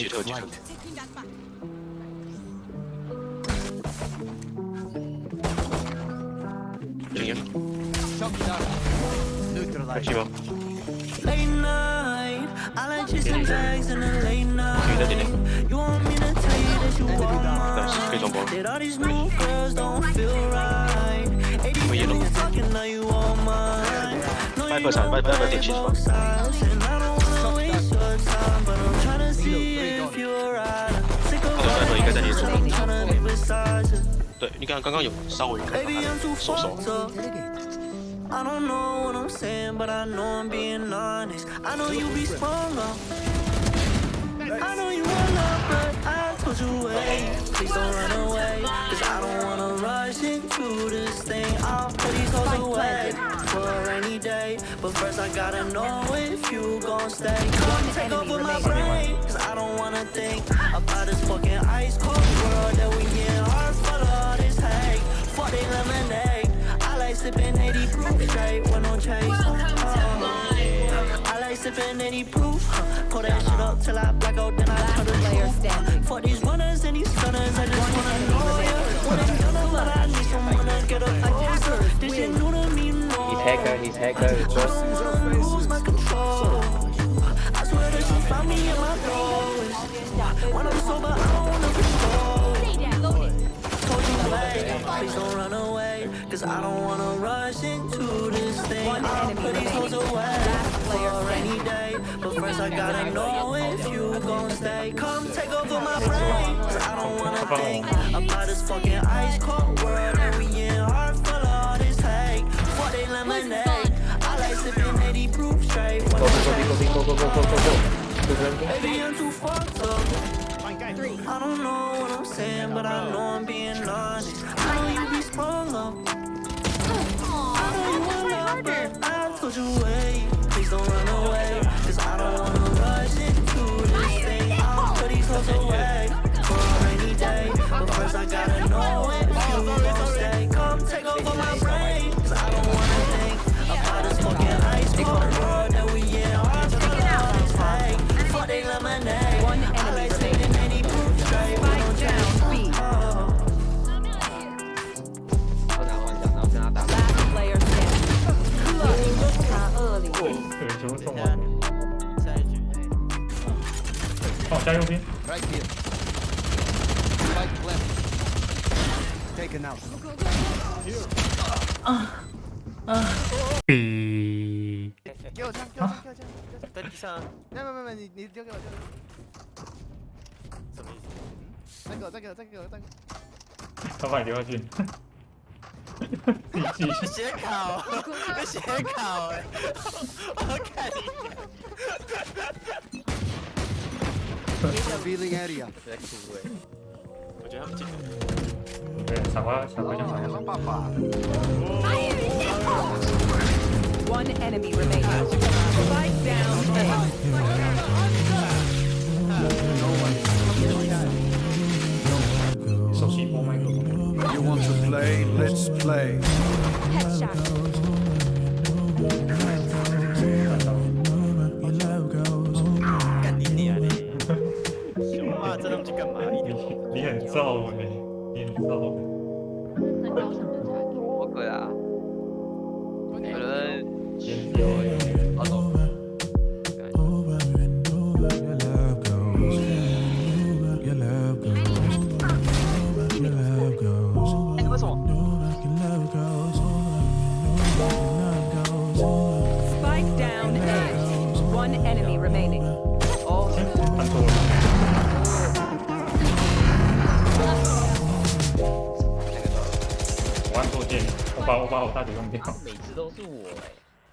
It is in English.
Taking flight. Late night, I like chasing in the late night. You want me to tell you that you mine? Did all these girls don't feel right? I'm wanna 该在你左。对，你看刚刚有稍微收手。I don't know what I'm saying, but I know I'm being honest. I know you be sprung up. I know you want love, but I told you wait. Please don't run away, cause I don't wanna rush into this thing. I'll put these hoes away for a rainy day. But first I gotta know if you gon' stay. Come take over my brain, cause I don't wanna think about this fucking ice cold world that we in. Heart full of this hate, fuck they lemonade. I like sipping 80 proof straight with no chase. Uh, I like sipping 80 proof. Pull that shit up till I black out, then I cut the layer. For these runners and these gunners, I just wanna know ya. When I'm done, but I need someone to get up closer. This shit new to me, no. He's hacker, he's hacker. Lose my control. I swear that she found me in my lowest. When I'm sober, I don't please don't run away. Cause I don't wanna rush into this thing. I'll put these hoes away for a rainy day. But first I gotta know if you gon' stay. Come take over my brain. Cause I don't wanna think about this fucking ice cold world that we in. Heart full of all this hate. Fuck they lemonade. I like sipping 80 proof straight. Go, go, go, go, go, go, go, go, go. I don't know what I'm saying, but I know I'm being honest. I know you be sprung up. I know you I told you 加右边。Right here. Spike left. Taken out. 比给我枪，给我枪，给我枪。在地上。没有没有没有，你你丢给我，丢给我。什么意思？再给我，再给我，再给我，再给我。他把你丢下去。继续。写考，写考哎！我看你。Revealing area. One enemy remains. Fight down. You want to play? Let's play. Headshot. Саломи. Или Саломи. 我，把我把我大姐用掉。每次都是我哎。